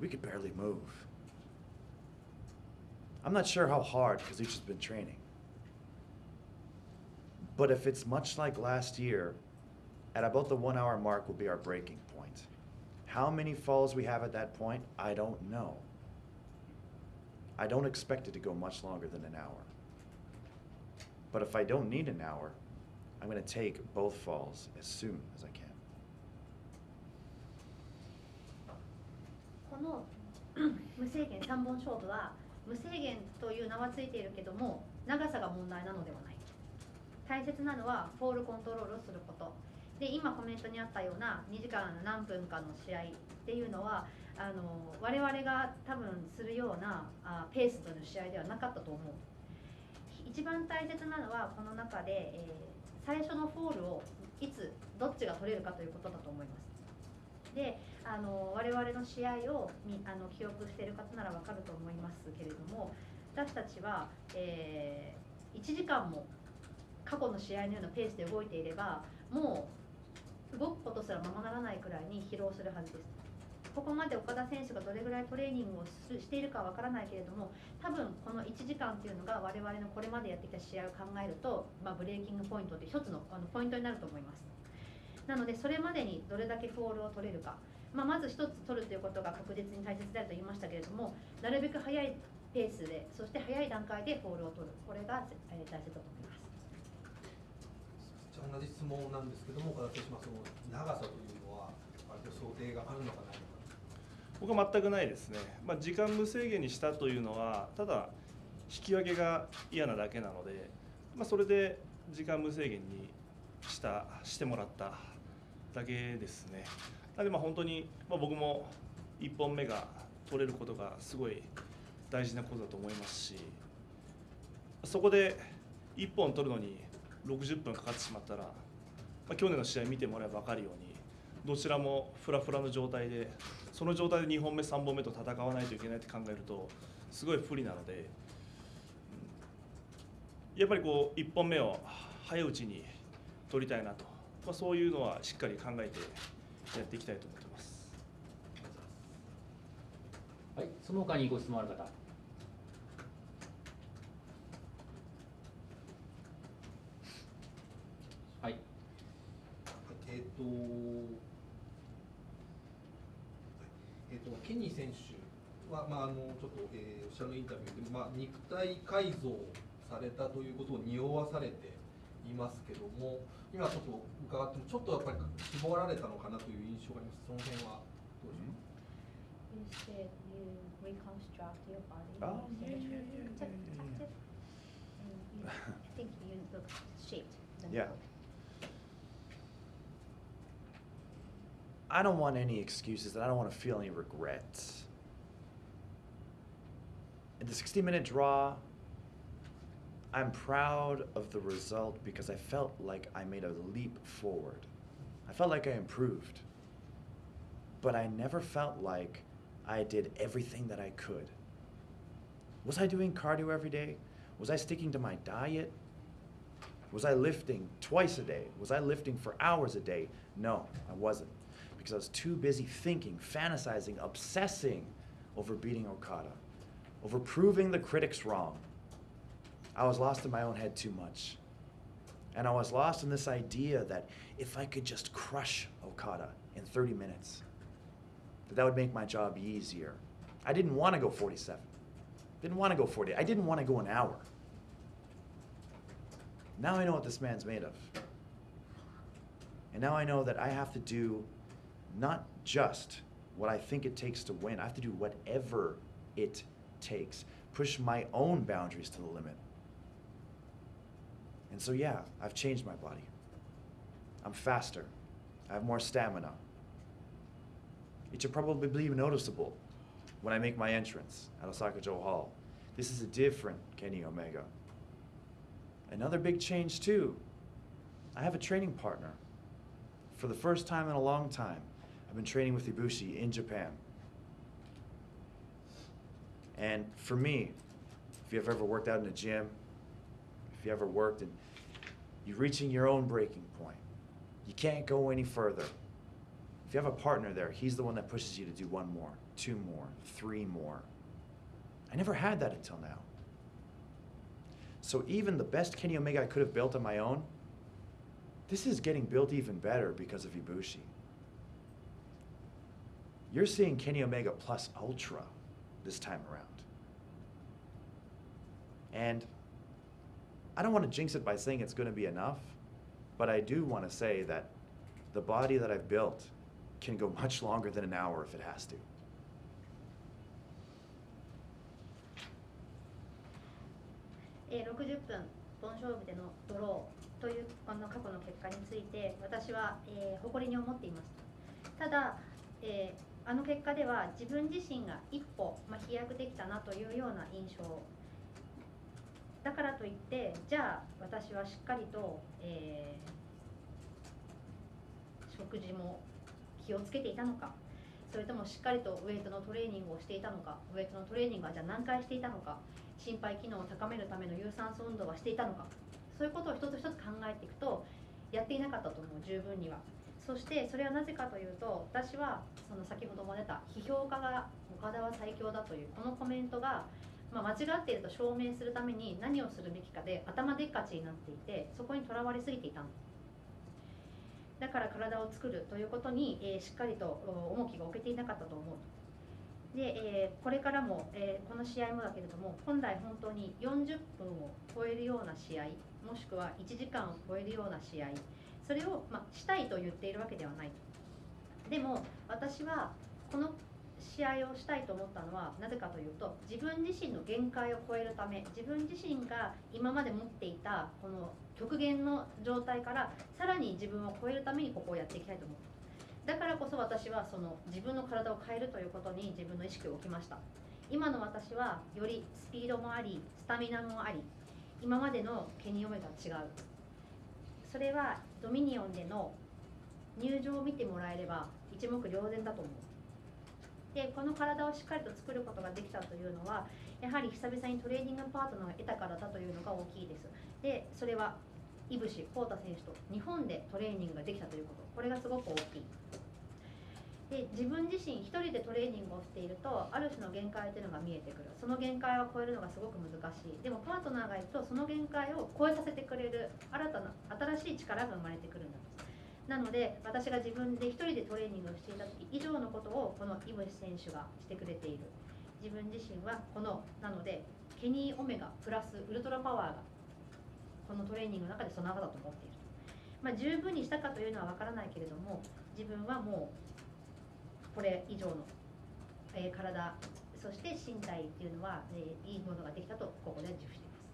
we could barely move. I'm not sure how hard because each has been training. But if it's much like last year, at about the one hour mark will be our breaking point. How many falls we have at that point, I don't know. I don't expect it to go much longer than an hour. But if I don't need an hour, I'm going to take both falls as soon as I can. この 無制限3本勝負は無制限という名はついているけども長さが問題なのではない。大切なのはフォールコントロールをすること。で今コメントにあったような2時間何分かの試合っていうのはあの我々が多分するようなあペースという試合ではなかったと思う。一番大切なのはこの中で、えー最初のフォールをいつどっちが取れるかということだと思います。であの我々の試合をみあの記憶している方ならわかると思いますけれども私たちは、え1時間も過去の試合のようなペースで動いていればもう動くことすらままならないくらいに疲労するはずです。ここまで岡田選手がどれぐらいトレーニングをしているかわからないけれども多分この1時間っていうのが我々のこれまでやってきた試合を考えると、まあ、 breaking point って一つのあのポイントになると思います。なのでそれまでにどれだけフォールを取れるか、まあ、まず一つ取るということが確実に大切であると言いましたけれどもなるべく早いペースでそして早い段階でフォールを取る。これが大切だと思います。じゃあ同じ質問なんですけども岡田選手の長さというのは割と想定があるのかないのか僕は全くないですね、まあ、時間無制限にしたというのはただ引き分けが嫌なだけなので、まあ、それで時間無制限にしたしてもらっただけですね。なのでまあ本当に、まあ、僕も1本目が取れることがすごい大事なことだと思いますしそこで1本取るのに60分かかってしまったら、まあ、去年の試合見てもらえば分かるようにどちらもフラフラの状態でその状態で2本目3本目と戦わないといけないって考えるとすごい不利なのでうんやっぱりこう1本目を早いうちに取りたいなと、まあ、そういうのはしっかり考えてやっていきたいと思ってます。はい、その他にご質問ある方。はい、えっ、と、えっ、ケニー選手は、まあ、あのちょっと、えー、おっしゃるインタビューで、まあ、肉体改造されたということを匂わされていますけども今ちょっと伺ってちょっとやっぱり絞られたのかなという印象がありますその辺はどうしょう I don't want any excuses and I don't want to feel any regrets. in the 60 minute draw, I'm proud of the result because I felt like I made a leap forward. I felt like I improved. But I never felt like I did everything that I could. Was I doing cardio every day? Was I sticking to my diet? Was I lifting twice a day? Was I lifting for hours a day? No, I wasn't. Because I was too busy thinking, fantasizing, obsessing over beating Okada, over proving the critics wrong. I was lost in my own head too much. And I was lost in this idea that if I could just crush Okada in 30 minutes, that that would make my job easier. I didn't want to go 47. Didn't want to go 40. I didn't want to go an hour. Now I know what this man's made of. And now I know that I have to do not just what I think it takes to win, I have to do whatever it takes. Push my own boundaries to the limit. And so, yeah, I've changed my body. I'm faster. I have more stamina. It should probably be noticeable when I make my entrance at Osaka Joe Hall. This is a different Kenny Omega. Another big change, too. I have a training partner. For the first time in a long time, I've been training with Ibushi in Japan. And for me, if you've ever worked out in a gym, if you ever worked and you're reaching your own breaking point, you can't go any further. If you have a partner there, he's the one that pushes you to do one more, two more, three more. I never had that until now. So even the best Kenny Omega I could have built on my own, this is getting built even better because of Ibushi. You're seeing Kenny Omega plus Ultra this time around. And I don't want to jinx it by saying it's going to be enough, but I do want to say that the body that I've built can go much longer than an hour if it has to. えー、60分本勝負でのドローというこの過去の結果について私は、えー、誇りに思っていますただ、えー、 あの結果では自分自身が一歩、まあ、飛躍できたなというような印象。だからといってじゃあ私はしっかりと、えー、食事も気をつけていたのか。それともしっかりとウエイトのトレーニングをしていたのか。ウエイトのトレーニングはじゃあ何回していたのか。心肺機能を高めるための有酸素運動はしていたのか。そういうことを一つ一つ考えていくとやっていなかったと思う。十分には。そしてそれはなぜかというと私はその先ほども出た批評家が岡田は最強だというこのコメントが、まあ、間違っていると証明するために何をするべきかで頭でっかちになっていてそこにとらわれすぎていたの。だから体を作るということに、えー、しっかりと重きが置けていなかったと思うで、えー、これからも、えー、この試合もだけれども本来本当に40分を超えるような試合もしくは1時間を超えるような試合それを、まあ、したいと言っているわけではない。でも私はこの試合をしたいと思ったのはなぜかというと自分自身の限界を超えるため自分自身が今まで持っていたこの極限の状態からさらに自分を超えるためにここをやっていきたいと思うだからこそ私はその自分の体を変えるということに自分の意識を置きました。今の私はよりスピードもありスタミナもあり今までのケニ・オメガ違う。それはドミニオンでの入場を見てもらえれば一目瞭然だと思う。でこの体をしっかりと作ることができたというのはやはり久々にトレーニングパートナーを得たからだというのが大きいです。でそれは井伏浩太選手と日本でトレーニングができたということ。これがすごく大きい。で自分自身一人でトレーニングをしているとある種の限界というのが見えてくる。その限界を超えるのがすごく難しい。でもパートナーがいるとその限界を超えさせてくれる新たな新しい力が生まれてくるんだと。なので私が自分で一人でトレーニングをしていた時以上のことをこの井渕選手がしてくれている。自分自身はこのなのでケニー・オメガプラスウルトラパワーがこのトレーニングの中で備わだと思っているまあ、十分にしたかというのは分からないけれども自分はもうこれ以上の、えー、体そして身体っていうのは、えー、いいものができたとここで自負しています。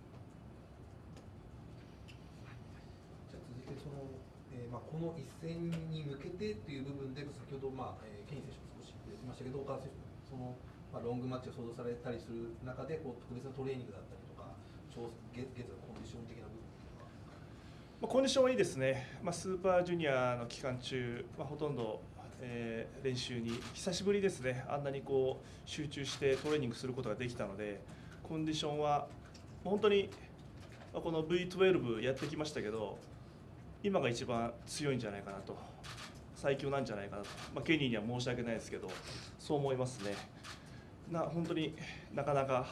じゃあ続いてその、えーまあ、この一戦に向けてという部分で先ほど、まあえー、ケニー選手も少し言ってましたけど岡田選手もその、ままあ、ロングマッチが想像されたりする中でこう特別なトレーニングだったりとか調現現在のコンディション的な部分まあ、コンディションはいいですね、まあ、スーパージュニアの期間中、まあ、ほとんど、えー練習に久しぶりですね、あんなにこう集中してトレーニングすることができたので、コンディションは本当にこの V12 やってきましたけど、今が一番強いんじゃないかなと、最強なんじゃないかなと、まあ、ケニーには申し訳ないですけど、そう思いますね。な本当になかなか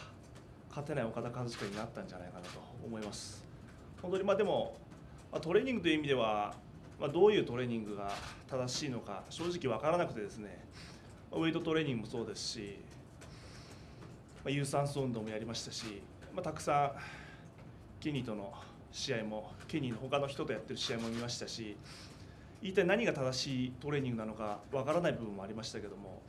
勝てない岡田和親になったんじゃないかなと思います。本当にまあでもトレーニングという意味では、まあ、どういうトレーニングが正しいのか正直分からなくてですねウェイトトレーニングもそうですし、まあ、有酸素運動もやりましたし、まあ、たくさんケニーとの試合もケニーの他の人とやってる試合も見ましたし一体何が正しいトレーニングなのか分からない部分もありましたけども、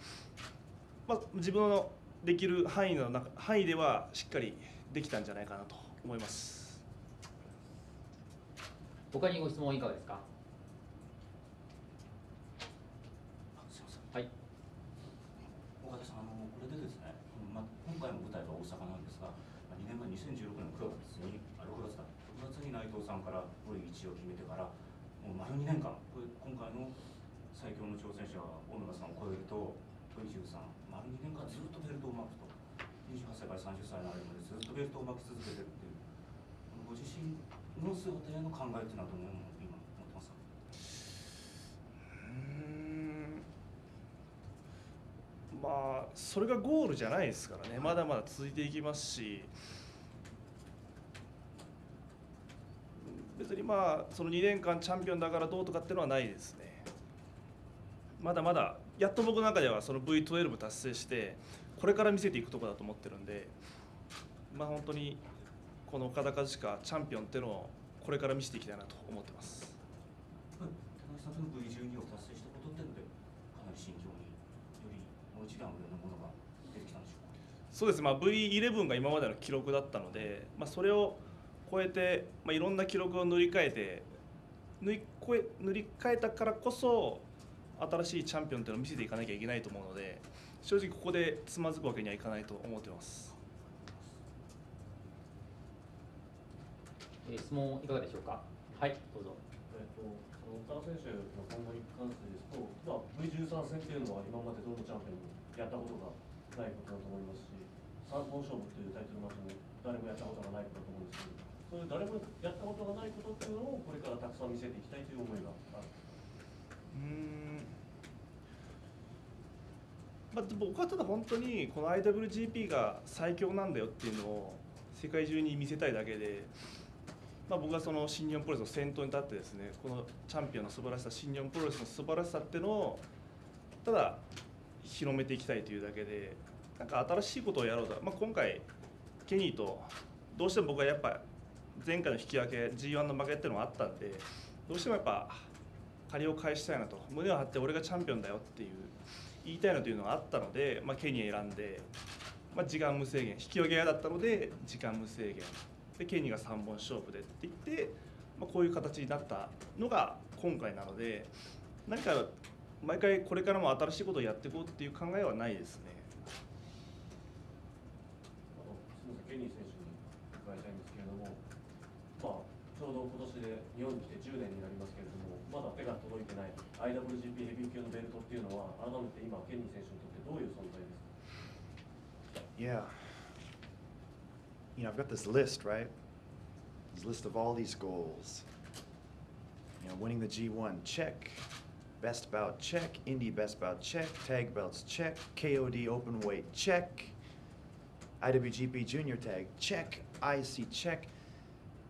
まあ、自分のできる範囲の中範囲ではしっかりできたんじゃないかなと思います。他にご質問いかがですかすみませんはい岡田さん、あのこれでですね、まあ、今回の舞台は大阪なんですが、まあ、2年前、2016年9月に、あ6月だ、6月に内藤さんからこれ1位を決めてから、もう丸2年間、これ今回の最強の挑戦者は、小野田さんを超えると、鳥十さん、丸2年間ずっとベルトを巻くと、28歳から30歳の間までずっとベルトを巻き続けてるっていう、ご自身の姿への考えっていうのは。どのように今持ってますかまあそれがゴールじゃないですからね。まだまだ続いていきますし。別にまあその2年間チャンピオンだからどうとかっていうのはないですね。まだまだやっと僕の中ではその V12 達成してこれから見せていくところだと思ってるんでまあ本当にこの岡田和親チャンピオンっていうのをこれから見せていきたいなと思ってます。はい田中さん、その V12 を達成したことってので、かなり心境によりもう一段上のものが出てきたんでしょうか？そうです、まあ、V11 が今までの記録だったので、まあ、それを超えて、まあ、いろんな記録を塗り替えて塗り越え塗り替えたからこそ新しいチャンピオンというのを見せていかなきゃいけないと思うので正直ここでつまずくわけにはいかないと思ってます。えー質問いかがでしょうか？はいどうぞえっと、その岡田選手の今後に関してですと、まあ、V13 戦っていうのは今までどのチャンピオンもやったことがないことだと思いますし、三本勝負っていうタイトルマッチも誰もやったことがないことだと思うんですけど、そういう誰もやったことがないことっていうのをこれからたくさん見せていきたいという思いがある。うんまあ、僕はただ本当にこの IWGP が最強なんだよっていうのを世界中に見せたいだけで、まあ、僕はその新日本プロレスの先頭に立ってですねこのチャンピオンの素晴らしさ新日本プロレスの素晴らしさっていうのをただ広めていきたいというだけでなんか新しいことをやろうと、まあ、今回ケニーとどうしても僕はやっぱ前回の引き分け G1 の負けっていうのがあったんでどうしてもやっぱ借りを返したいなと胸を張って俺がチャンピオンだよっていう言いたいなというのがあったので、まあ、ケニー選んで、まあ、時間無制限引き分け屋だったので時間無制限でケニーが3本勝負でって言って、まあ、こういう形になったのが今回なので何か毎回これからも新しいことをやっていこうっていう考えはないですね。あのすみません、ケニー選手に伺いたいんですけれども、まあ、ちょうど今年で日本に来て10年になりますけれども、まだ手が届いてない IWGP ヘビー級のベルトっていうのは、改めて今、ケニー選手にとってどういう存在ですか Yeah. You know, I've got this list, right? This list of all these goals. You know, winning the G1, check. Best bout, check. Indie best bout, check. Tag belts, check. KOD open weight, check. IWGP junior tag, check. IC, check.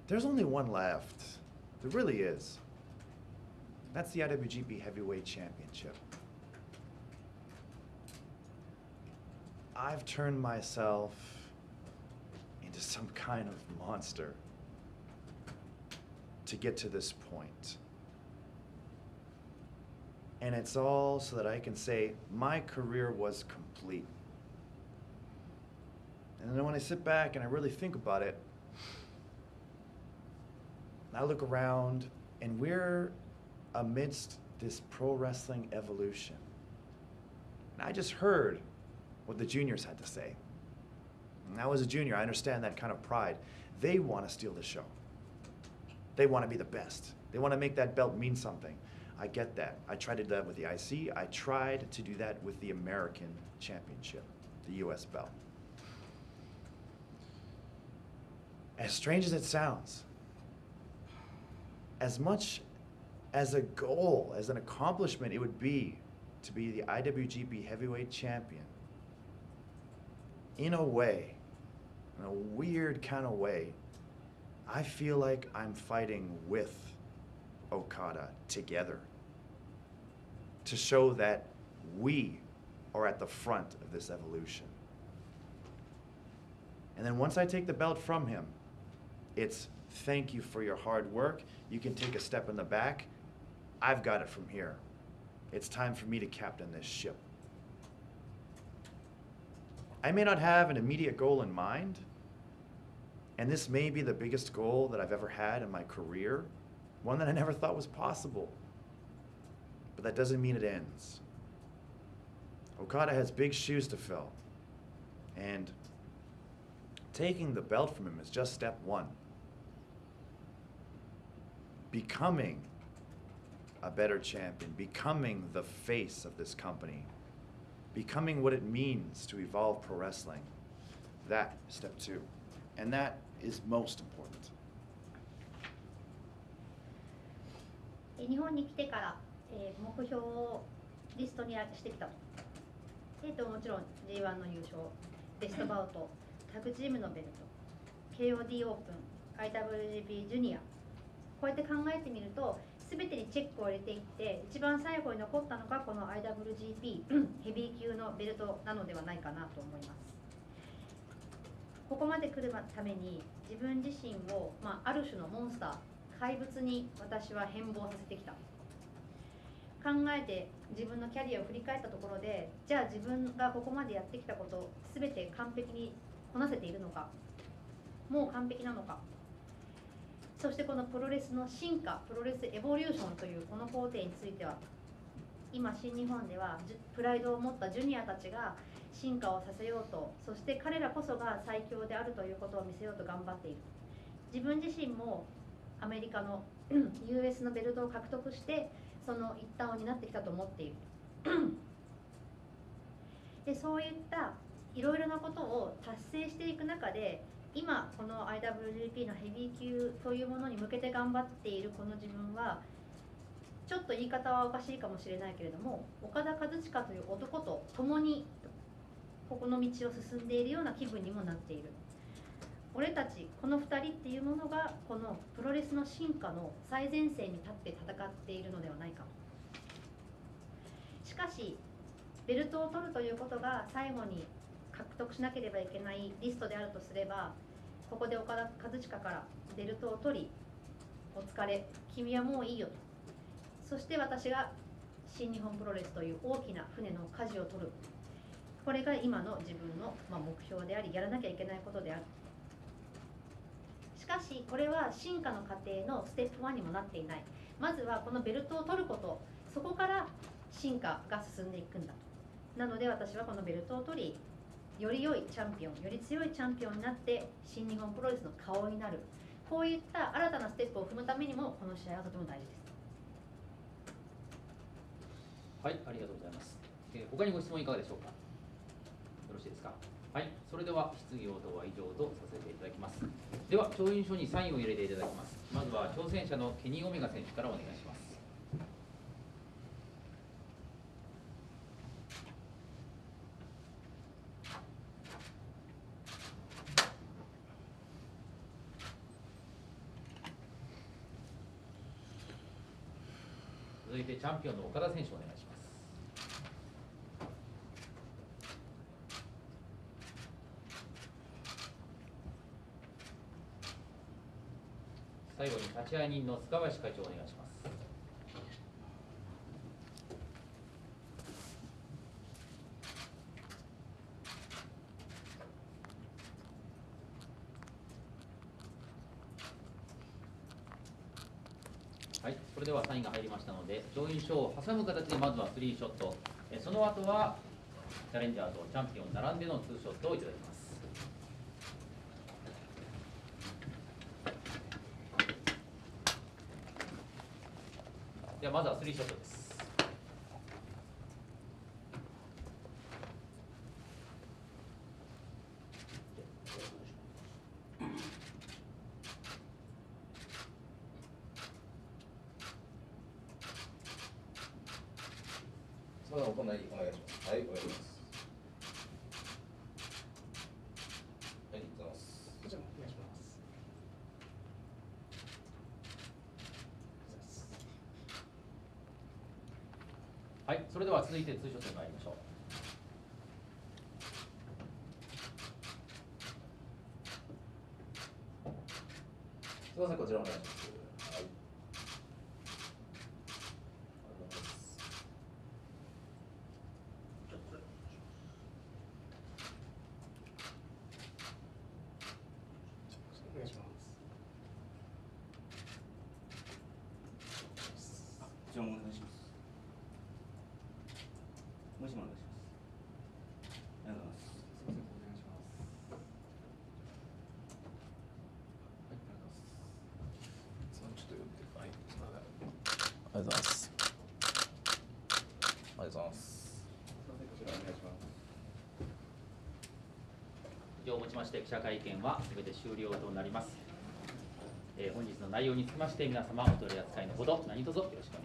There's only one left. There really is. That's the IWGP Heavyweight Championship. I've turned myself into some kind of monster to get to this point. And it's all so that I can say my career was complete. And then when I sit back and I really think about it, I look around and we're amidst this pro wrestling evolution. And I just heard what the juniors had to say. And I was a junior, I understand that kind of pride. They want to steal the show. They want to be the best. They want to make that belt mean something. I get that. I tried to do that with the IC. I tried to do that with the American Championship, the US belt. As strange as it sounds, as much as a goal, as an accomplishment it would be to be the IWGP Heavyweight Champion, in a way, in a weird kind of way, I feel like I'm fighting with Okada together to show that we are at the front of this evolution. And then once I take the belt from him, it's thank you for your hard work. You can take a step in the back. I've got it from here. It's time for me to captain this ship. I may not have an immediate goal in mind, and this may be the biggest goal that I've ever had in my career, one that I never thought was possible. But that doesn't mean it ends. Okada has big shoes to fill, and taking the belt from him is just step one. Becoming a better champion, becoming the face of this company, becoming what it means to evolve pro wrestling. That is step two. And that is most important. 日本に来てから、えー目標をリストにしてきたと,、えーともちろん G1 の優勝ベストバウトタッグチームのベルト KOD オープン IWGP ジュニアこうやって考えてみると全てにチェックを入れていって一番最後に残ったのがこの IWGP ヘビー級のベルトなのではないかなと思います。ここまで来るために自分自身を、まあ、ある種のモンスター怪物に私は変貌させてきた。考えて自分のキャリアを振り返ったところでじゃあ自分がここまでやってきたこと全て完璧にこなせているのかもう完璧なのか。そしてこのプロレスの進化プロレスエボリューションというこの工程については今新日本ではプライドを持ったジュニアたちが進化をさせようとそして彼らこそが最強であるということを見せようと頑張っている。自分自身もアメリカの US のベルトを獲得してその一端を担ってきたと思っている。でそういったいろいろなことを達成していく中で今この IWGP のヘビー級というものに向けて頑張っているこの自分はちょっと言い方はおかしいかもしれないけれども岡田和親という男と共にここの道を進んでいるような気分にもなっている。俺たちこの2人っていうものがこのプロレスの進化の最前線に立って戦っているのではないか。しかしベルトを取るということが最後に獲得しなければいけないリストであるとすればここで岡田和親からベルトを取りお疲れ君はもういいよと。そして私が新日本プロレスという大きな船の舵を取る。これが今の自分の、目標でありやらなきゃいけないことである。しかしこれは進化の過程のステップ1にもなっていない。まずはこのベルトを取ること。そこから進化が進んでいくんだと。なので私はこのベルトを取りより良いチャンピオンより強いチャンピオンになって新日本プロレスの顔になるこういった新たなステップを踏むためにもこの試合はとても大事ですはい、ありがとうございます。えー他にご質問いかがでしょうか？よろしいですか？はい、それでは質疑応答は以上とさせていただきます。では、調印書にサインを入れていただきます。まずは挑戦者のケニー・オメガ選手からお願いします。続いてチャンピオンの岡田選手お願いします。最後に立会人の塚林会長お願いします。はい、それではサインが入りましたので、上位賞を挟む形でまずはスリーショット、えその後はチャレンジャーとチャンピオン並んでのツーショットをいただきます。ではまずはスリーショットですそれではお隣お願いします。はい、お願いします。はい、ありがとうございます。こちらもお願いしますはいそれでは続いてツーショットに参りましょうすみません、こちらお願いします。はい。ありがとうございます。お願いしますこちらもお願いします。もう一枚お願いします。ありがとうございます。すみませんお願いしますそのちょっと読んで、はい、すみません。ありがとうございます。ありがとうございます。すみませんこちらお願いします。以上をもちまして記者会見はすべて終了となります、えー本日の内容につきまして皆様お取り扱いのほど何卒よろしくお願いします